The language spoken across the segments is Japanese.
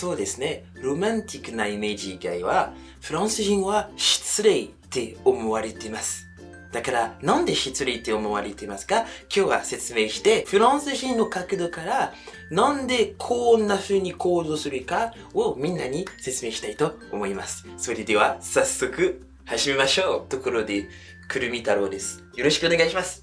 そうですね。ロマンティックなイメージ以外は、フランス人は失礼って思われています。だから、なんで失礼って思われていますか？今日は説明して、フランス人の角度から、なんでこんな風に行動するかをみんなに説明したいと思います。それでは、早速、始めましょう。ところで、くるみ太郎です。よろしくお願いします。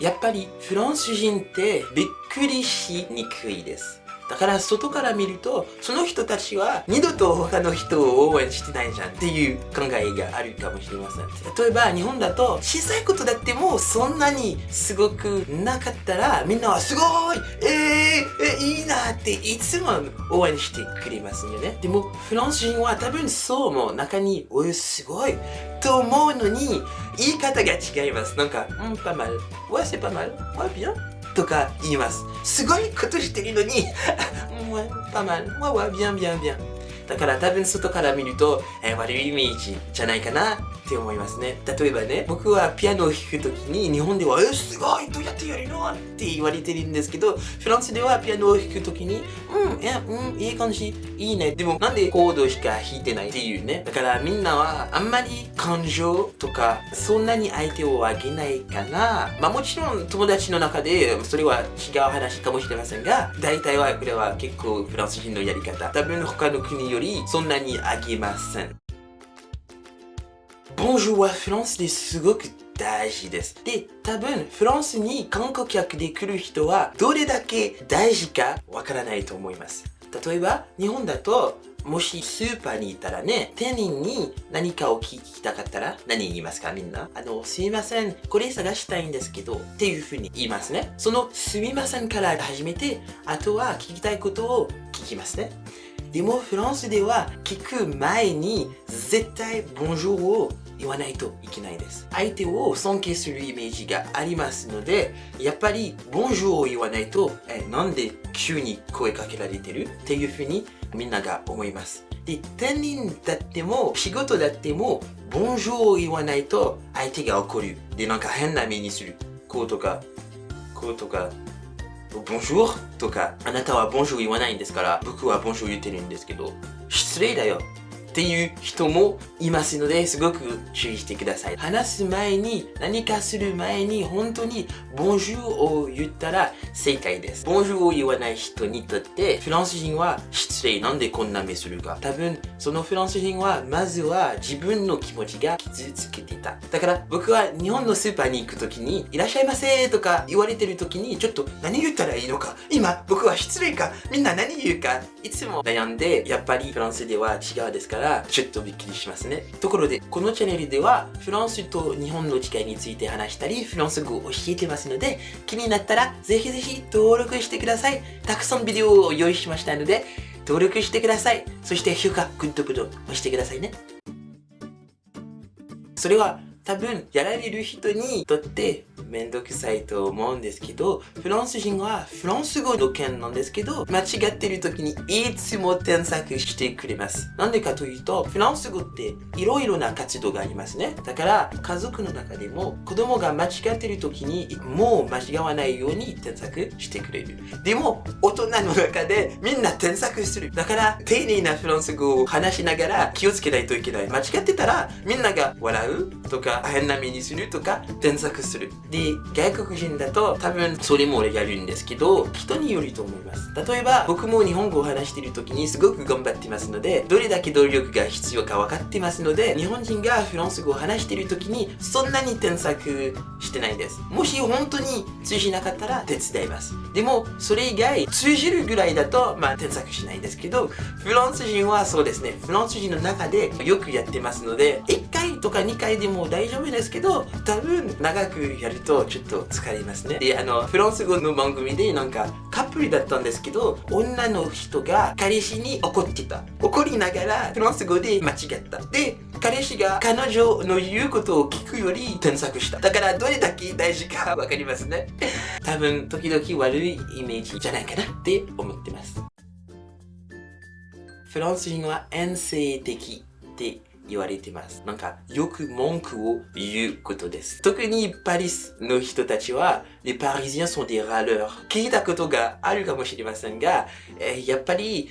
やっぱり、フランス人ってびっくりしにくいです。だから外から見ると、その人たちは二度と他の人を応援してないじゃんっていう考えがあるかもしれません。例えば日本だと小さいことだってもそんなにすごくなかったらみんなはすごいえー、えいいなっていつも応援してくれますよね。でもフランス人は多分そうも中においすごいと思うのに言い方が違います。なんか、うん、pas mal. Ouais, c'est pas mal. Ouais, bien. とか言います。すごいことしてるのに、もう、パマンわわ、ビャンビャンビャンだから多分外から見ると、えー、悪いイメージじゃないかなって思いますね。例えばね、僕はピアノを弾くときに日本では、え、すごいドヤやってやるのって言われてるんですけど、フランスではピアノを弾くときに、うん、いや、うん、いい感じ、いいね。でもなんでコードしか弾いてないっていうね。だからみんなはあんまり感情とか、そんなに相手をあげないかな。まあもちろん友達の中でそれは違う話かもしれませんが、大体はこれは結構フランス人のやり方。多分他の国よりそんなにあげません。Bonjour はフランスですごく大事です。で、多分フランスに観光客で来る人はどれだけ大事かわからないと思います。例えば、日本だともしスーパーにいたらね、店員に何かを聞きたかったら何言いますかみんな？あの、すいません、これ探したいんですけどっていう風に言いますね。そのすみませんから始めて、あとは聞きたいことを聞きますね。でもフランスでは聞く前に絶対ボンジューを言わないといけないです。相手を尊敬するイメージがありますので、やっぱり、ボンジューを言わないと、えなんで急に声かけられてるっていうふうにみんなが思います。で、店員だっても、仕事だっても、ボンジューを言わないと相手が怒る。で、なんか変な目にする。こうとか、こうとか、ボンジューとか、あなたはボンジュー言わないんですから、僕はボンジュー言ってるんですけど、失礼だよっていう人もいますので、すごく注意してください。話す前に、何かする前に、本当に、ボンジューを言ったら正解です。ボンジューを言わない人にとって、フランス人は失礼なんでこんな目するか。多分、そのフランス人は、まずは自分の気持ちが傷つけていた。だから、僕は日本のスーパーに行くときに、いらっしゃいませとか言われてるときに、ちょっと何言ったらいいのか。今、僕は失礼か。みんな何言うか。いつも悩んで、やっぱりフランスでは違うですか？ら、らちょっとびっくりしますね。ところで、このチャンネルではフランスと日本の違いについて話したり、フランス語を教えてますので、気になったらぜひぜひ登録してください。たくさんビデオを用意しましたので、登録してください。そして評価、グッドボタン押してくださいね。それは多分やられる人にとってめんどくさいと思うんですけど、フランス人はフランス語の件なんですけど、間違ってる時にいつも添削してくれます。なんでかというと、フランス語っていろいろな活動がありますね。だから、家族の中でも子供が間違ってる時にもう間違わないように添削してくれる。でも、大人の中でみんな添削する。だから、丁寧なフランス語を話しながら気をつけないといけない。間違ってたら、みんなが笑うとか、変な目にするとか、添削する。で、外国人だと多分それもやるんですけど、人によると思います。例えば、僕も日本語を話している時にすごく頑張ってますので、どれだけ努力が必要か分かってますので、日本人がフランス語を話している時にそんなに添削してないです。もし本当に通じなかったら手伝います。でも、それ以外、通じるぐらいだと、まあ、添削しないですけど、フランス人はそうですね、フランス人の中でよくやってますので、1回とか2回でも大丈夫ですけど、多分長くやるととちょっと疲れますね。で、あの、フランス語の番組でなんかカップルだったんですけど、女の人が彼氏に怒ってた。怒りながらフランス語で間違った。で、彼氏が彼女の言うことを聞くより添削した。だからどれだけ大事かわかりますね。多分、時々悪いイメージじゃないかなって思ってます。フランス人は遠征的って言われてます。なんか、よく文句を言うことです。特にパリスの人たちは、les Parisiens sont des râleurs。聞いたことがあるかもしれませんが、えーやっぱり、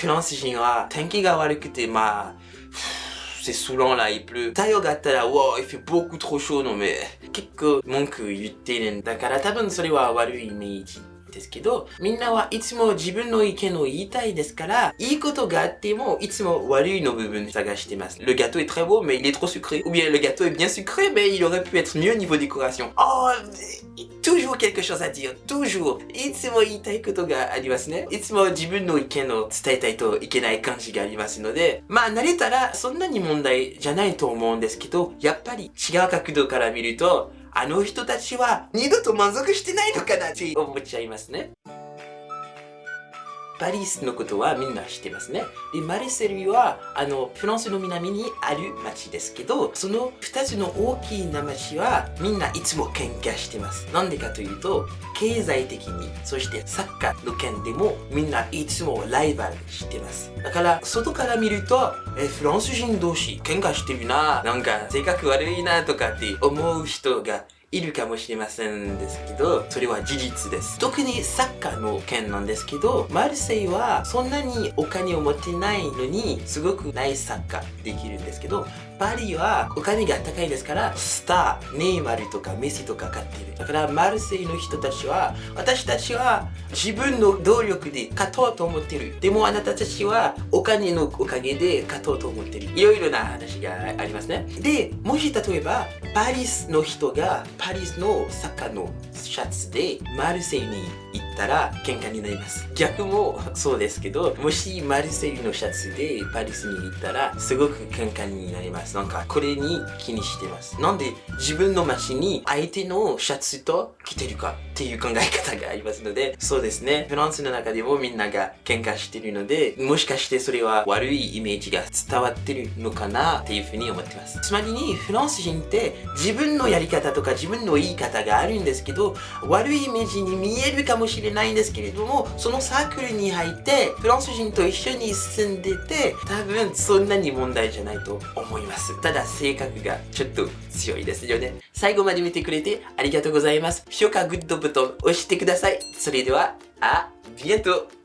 フランス人は天気が悪くて、まあ、c'est saoulant là, il pleut. 太陽があったら、wow, il fait beaucoup trop chaud, non mais, 結構文句言ってるんだから多分それは悪いイメージ。ですけど、みんなはいつも自分の意見を言いたいですから、いいことがあっても、いつも悪いの部分探してます。Le gâteau est très beau, mais il est trop sucré. Ou bien le gâteau est bien sucré, mais il aurait pu être mieux niveau décoration. Oh, toujours quelque chose à dire. Toujours. いつも言いたいことがありますね。いつも自分の意見を伝えたいといけない感じがありますので、まあ慣れたらそんなに問題じゃないと思うんですけど、やっぱり違う角度から見ると、あの人たちは二度と満足してないのかなって思っちゃいますね。パリスのことはみんな知ってますね。で、マルセルは、あの、フランスの南にある町ですけど、その二つの大きな町はみんないつも喧嘩してます。なんでかというと、経済的に、そしてサッカーの件でもみんないつもライバルしてます。だから、外から見ると、え、フランス人同士喧嘩してるな、なんか性格悪いなとかって思う人がいるかもしれませんですけど、それは事実です。特にサッカーの件なんですけど、マルセイはそんなにお金を持ってないのに、すごくないサッカーできるんですけど、パリはお金が高いですから、スター、ネイマルとかメッシとか買ってる。だからマルセイの人たちは、私たちは自分の努力で勝とうと思ってる。でもあなたたちはお金のおかげで勝とうと思ってる。いろいろな話がありますね。で、もし例えば、パリスの人がパリスのサッカーのシャツでマルセイに行ったら喧嘩になります。逆もそうですけど、もしマルセイのシャツでパリスに行ったらすごく喧嘩になります。なんかこれに気にしてます。なんで自分の街に相手のシャツと着てるかっていう考え方がありますので、そうですね。フランスの中でもみんなが喧嘩してるので、もしかしてそれは悪いイメージが伝わってるのかなっていうふうに思ってます。つまりにフランス人って自分のやり方とか自分の言い方があるんですけど、悪いイメージに見えるかもしれないんですけれども、そのサークルに入ってフランス人と一緒に住んでて、多分そんなに問題じゃないと思います。ただ性格がちょっと強いですよね。最後まで見てくれてありがとうございます。評価グッドボタン押してください。それでは、あ、ビエント